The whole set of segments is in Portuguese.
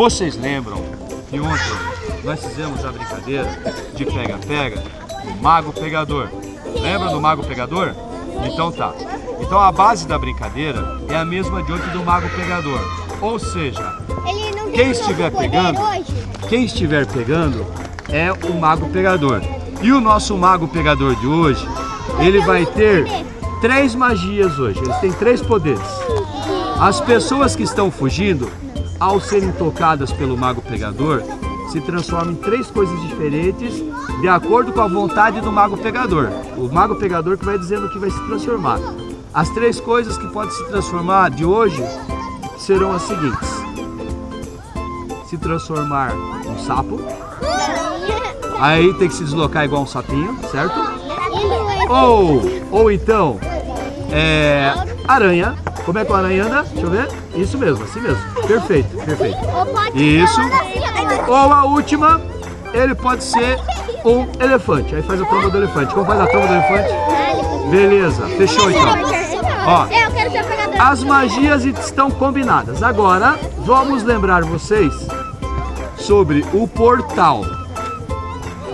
Vocês lembram que ontem nós fizemos a brincadeira de pega-pega do mago pegador? Lembra do mago pegador? Então tá. Então a base da brincadeira é a mesma de ontem do mago pegador. Ou seja, quem estiver pegando, quem estiver pegando é o mago pegador. E o nosso mago pegador de hoje, ele vai ter três magias hoje. Eles têm três poderes. As pessoas que estão fugindo, ao serem tocadas pelo mago pegador, se transformam em três coisas diferentes de acordo com a vontade do mago pegador. O mago pegador que vai dizendo o que vai se transformar. As três coisas que podem se transformar de hoje serão as seguintes. Se transformar em sapo. Aí tem que se deslocar igual um sapinho, certo? Ou, ou então, é, aranha. Como é que a aranha anda? Deixa eu ver. Isso mesmo, assim mesmo. Perfeito, perfeito. Isso. Ou a última, ele pode ser um elefante. Aí faz a tromba do elefante. Como faz a tromba do elefante? Beleza, fechou então. Ó, as magias estão combinadas. Agora, vamos lembrar vocês sobre o portal,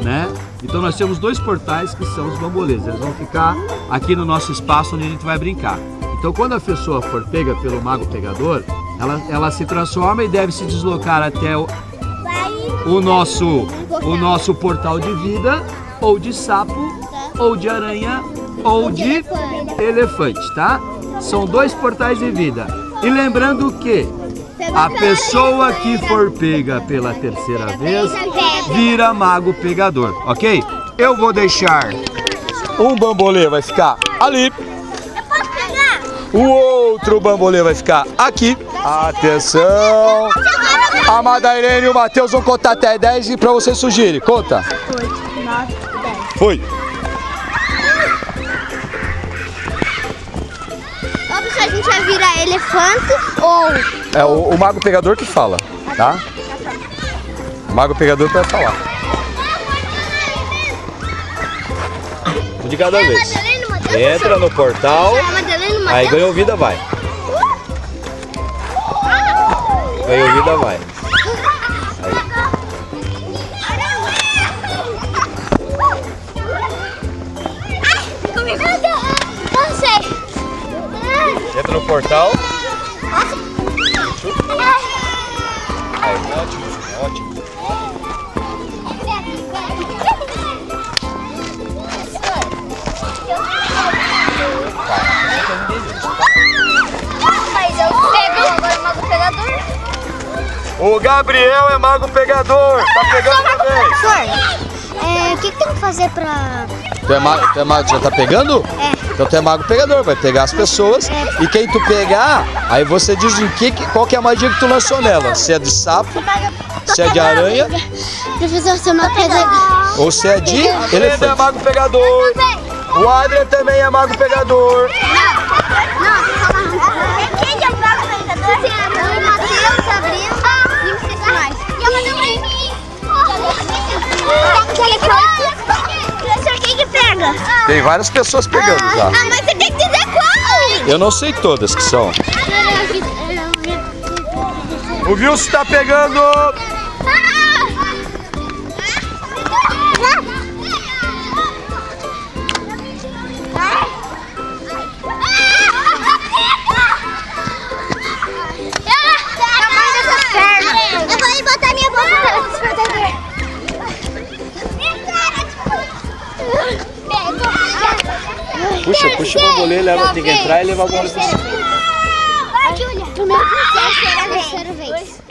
né? Então nós temos dois portais que são os bambolês. Eles vão ficar aqui no nosso espaço onde a gente vai brincar. Então quando a pessoa for pega pelo mago pegador, ela, ela se transforma e deve se deslocar até o, o, nosso, o nosso portal de vida, ou de sapo, ou de aranha, ou de elefante, tá? São dois portais de vida. E lembrando que a pessoa que for pega pela terceira vez vira mago pegador, ok? Eu vou deixar um bambolê vai ficar ali. O outro bambolê vai ficar aqui. Atenção! A Madairene e o Matheus vão contar até 10 e pra você sugerir. Conta. 8, 9, 10. Foi. Ó, pessoal, a gente vai virar elefante ou... É o, o mago pegador que fala, tá? O mago pegador vai falar. Um de cada vez. Entra no portal, aí ganhou vida, vai. Ganhou vida, vai. Sei. Entra no portal. Mas eu pego agora o mago pegador. O Gabriel é mago pegador. Tá pegando também. É, o que, que tem que fazer pra... Tu é mago, tu é mago, já tá pegando? É. Então tu é mago pegador, vai pegar as pessoas e quem tu pegar, aí você diz em que, qual que é a magia que tu lançou nela. Se é de sapo, se é de aranha Professor, seu mago pegador. ou se é de elefante. é mago pegador. O Adrian também é mago pegador. Quem Tem várias pessoas pegando já. Ah, mas você tem que dizer qual! Eu não sei todas que são. O Wilson tá pegando. Eu Puxa, puxa o bambolê, leva, tem que entrar e levar o bambolê pra cima. Vai, Júlia. Primeiro processo será a terceira vez.